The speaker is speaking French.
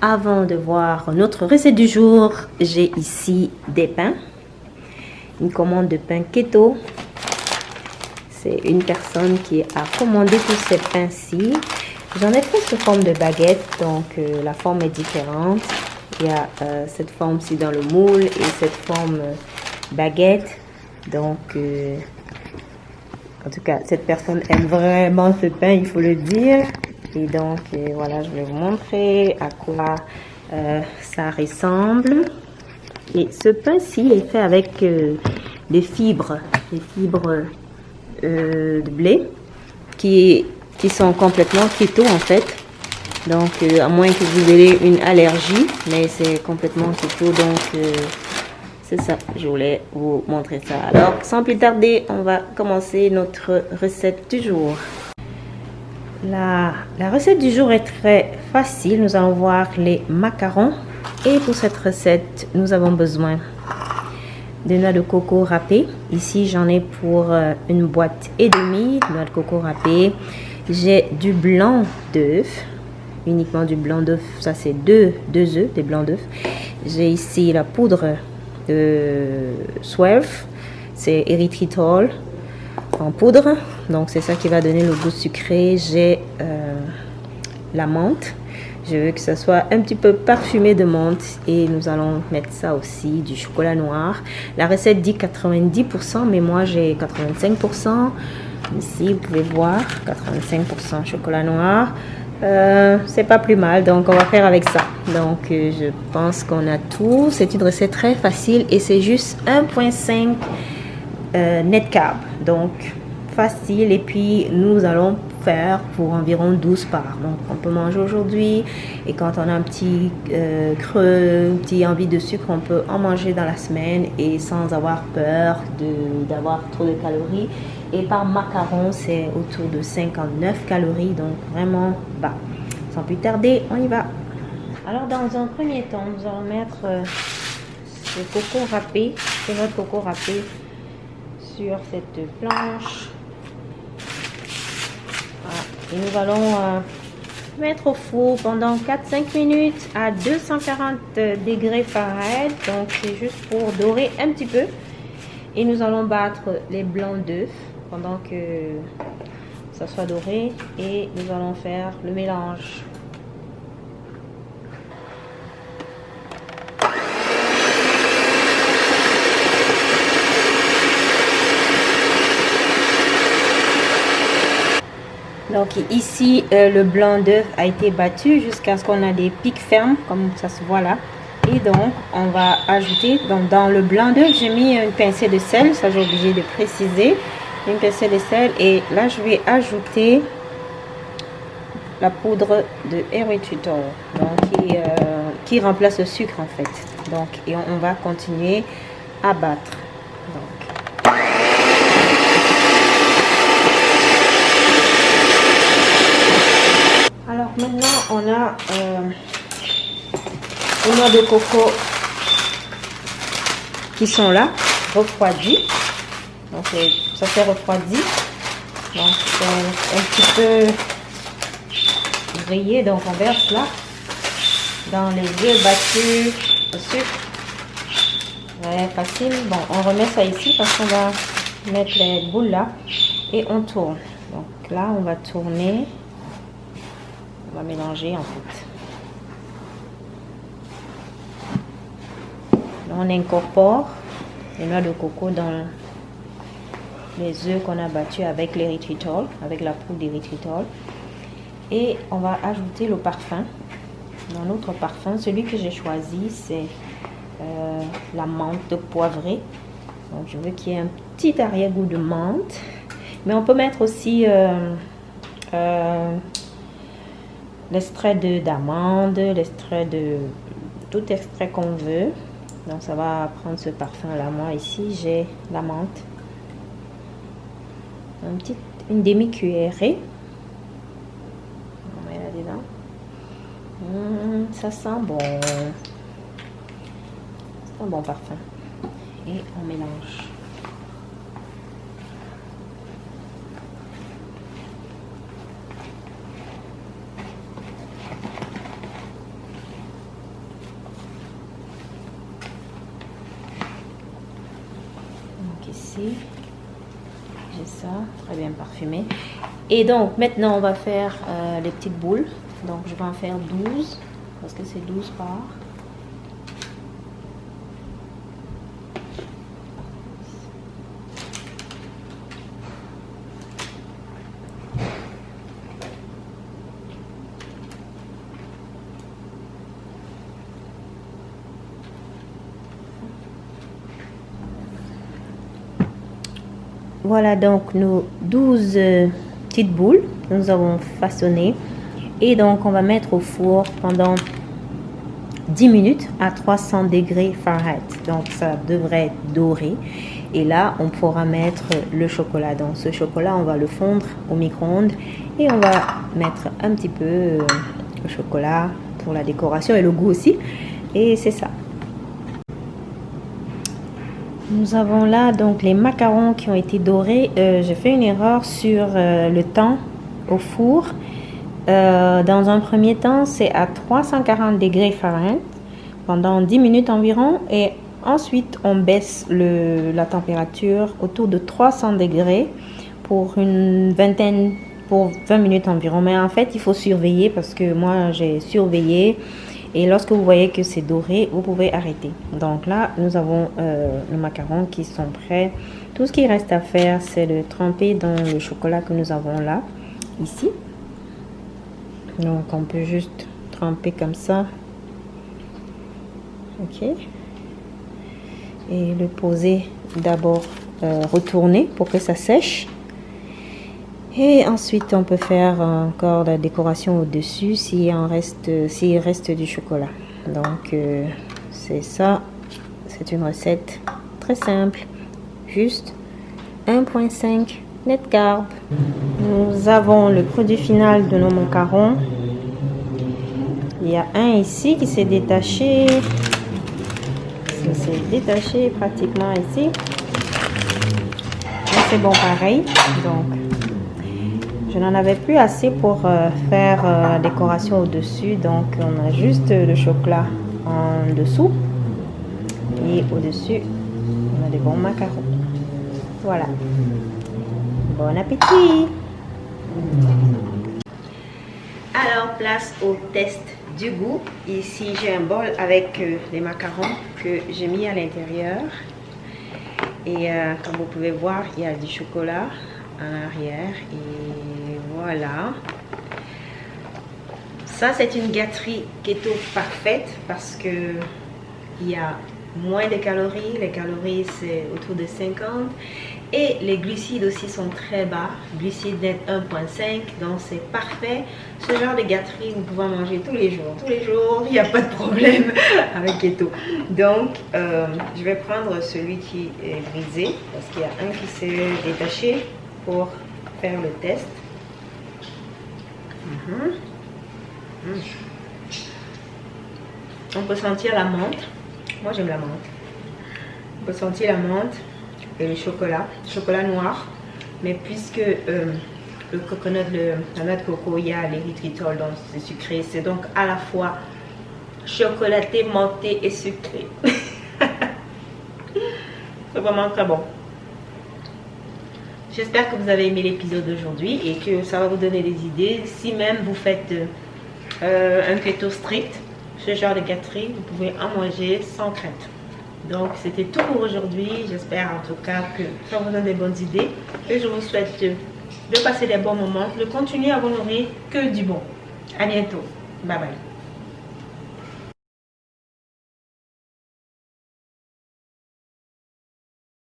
Avant de voir notre recette du jour, j'ai ici des pains. Une commande de pain keto. C'est une personne qui a commandé tous ces pains-ci. J'en ai fait sous forme de baguette, donc euh, la forme est différente. Il y a euh, cette forme-ci dans le moule et cette forme euh, baguette. Donc, en tout cas, cette personne aime vraiment ce pain, il faut le dire. Et donc, voilà, je vais vous montrer à quoi ça ressemble. Et ce pain-ci est fait avec des fibres, des fibres de blé qui qui sont complètement keto en fait. Donc, euh, à moins que vous ayez une allergie, mais c'est complètement keto. Donc, euh, c'est ça. Je voulais vous montrer ça. Alors, sans plus tarder, on va commencer notre recette du jour. La, recette du jour est très facile. Nous allons voir les macarons. Et pour cette recette, nous avons besoin de noix de coco râpée. Ici, j'en ai pour euh, une boîte et demie de noix de coco râpée. J'ai du blanc d'œuf, uniquement du blanc d'œuf. Ça, c'est deux, œufs, des blancs d'œuf. J'ai ici la poudre de Swerve, c'est érythritol en poudre. Donc, c'est ça qui va donner le goût sucré. J'ai euh, la menthe. Je veux que ça soit un petit peu parfumé de menthe et nous allons mettre ça aussi, du chocolat noir. La recette dit 90%, mais moi j'ai 85%. Ici, vous pouvez voir, 85% chocolat noir. Euh, c'est pas plus mal, donc on va faire avec ça. Donc, euh, je pense qu'on a tout. C'est une recette très facile et c'est juste 1.5 euh, net. Donc, facile. Et puis, nous allons faire pour environ 12 parts. Donc, on peut manger aujourd'hui. Et quand on a un petit creux, un petit envie de sucre, on peut en manger dans la semaine et sans avoir peur d'avoir trop de calories. Et par macaron, c'est autour de 59 calories, donc vraiment bas. Sans plus tarder, on y va. Alors, dans un premier temps, nous allons mettre euh, ce coco râpé, c'est notre coco râpé, cette planche. Et nous allons euh, mettre au four pendant 4-5 minutes à 240 degrés Fahrenheit. Donc, c'est juste pour dorer un petit peu. Et nous allons battre les blancs d'œufs pendant que ça soit doré et nous allons faire le mélange. Donc ici, euh, le blanc d'œuf a été battu jusqu'à ce qu'on a des pics fermes, comme ça se voit là. Et donc, on va ajouter, donc dans le blanc d'œuf, j'ai mis une pincée de sel, ça j'ai obligé de préciser. Une pincée de sel et là je vais ajouter la poudre de érythritol donc euh, qui, remplace le sucre en fait. Donc et on, va continuer à battre donc. alors maintenant on a euh, noix de coco qui sont là refroidies donc ça s'est refroidi. Donc un petit peu grillé. Donc on verse là dans les œufs battus au sucre. Ouais, facile. Bon, on remet ça ici parce qu'on va mettre les boules là et on tourne. Donc là, on va tourner. On va mélanger en fait. on incorpore les noix de coco dans les œufs qu'on a battus avec l'érythritol, avec la poudre d'érythritol. Et on va ajouter le parfum. Dans notre parfum, celui que j'ai choisi, c'est euh, la menthe poivrée. Donc je veux qu'il y ait un petit arrière-goût de menthe. Mais on peut mettre aussi euh, euh, l'extrait d'amande, l'extrait de tout extrait qu'on veut. Donc ça va prendre ce parfum là. Moi ici j'ai la menthe une demi-cuillerée. On met là-dedans. Hum, ça sent bon. C'est un bon parfum. Et on mélange. J'ai ça, très bien parfumé. Et donc, maintenant, on va faire euh, les petites boules. Donc, je vais en faire 12, parce que c'est 12 parts. Voilà donc nos 12 euh, petites boules que nous avons façonnées. Et donc, on va mettre au four pendant 10 minutes à 300 degrés Fahrenheit. Donc, ça devrait être doré. Et là, on pourra mettre le chocolat. Donc, ce chocolat, on va le fondre au micro-ondes. Et on va mettre un petit peu euh, le chocolat pour la décoration et le goût aussi. Et c'est ça. Nous avons là donc les macarons qui ont été dorés. Euh, j'ai fait une erreur sur euh, le temps au four. Euh, dans un premier temps, c'est à 340 degrés Fahrenheit pendant 10 minutes environ. Et ensuite, on baisse la température autour de 300 degrés pour une vingtaine, pour 20 minutes environ. Mais en fait, il faut surveiller parce que moi, j'ai surveillé. Et lorsque vous voyez que c'est doré, vous pouvez arrêter. Donc là, nous avons euh, le macaron qui sont prêts. Tout ce qui reste à faire, c'est de tremper dans le chocolat que nous avons là, ici. Donc on peut juste tremper comme ça. Ok. Et le poser d'abord euh, retourner pour que ça sèche. Et ensuite, on peut faire encore la décoration au-dessus s'il reste, reste du chocolat. Donc, euh, c'est ça. C'est une recette très simple. Juste 1.5 net carb. Nous avons le produit final de nos macarons. Il y a un ici qui s'est détaché. Ça s'est détaché pratiquement ici. C'est bon pareil. Donc, je n'en avais plus assez pour euh, faire euh, la décoration au-dessus. Donc, on a juste le chocolat en dessous. Et au-dessus, on a des bons macarons. Voilà. Bon appétit Alors, place au test du goût. Ici, j'ai un bol avec euh, les macarons que j'ai mis à l'intérieur. Et comme vous pouvez voir, il y a du chocolat en arrière. Et voilà. Ça, c'est une gâterie keto parfaite parce que il y a moins de calories. Les calories, c'est autour de 50. Et les glucides aussi sont très bas. Glucides net 1.5. Donc, c'est parfait. Ce genre de gâterie, vous pouvez manger tous les jours. Tous les jours, il n'y a pas de problème avec keto. Donc, euh, je vais prendre celui qui est brisé parce qu'il y a un qui s'est détaché pour faire le test. Mhm. On peut sentir la menthe. Moi, j'aime la menthe. On peut sentir la menthe et le chocolat. Chocolat noir. Mais puisque euh, le coconut, le, la de coco, il y a l'érythritol, donc c'est sucré. C'est donc à la fois chocolaté, menté et sucré. c'est vraiment très bon. J'espère que vous avez aimé l'épisode d'aujourd'hui et que ça va vous donner des idées. Si même vous faites euh, un keto strict, ce genre de gâterie, vous pouvez en manger sans crainte. Donc, c'était tout pour aujourd'hui. J'espère en tout cas que ça vous donne des bonnes idées. Et je vous souhaite de passer des bons moments, de continuer à vous nourrir que du bon. À bientôt. Bye bye.